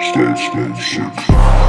Stay, stay, six.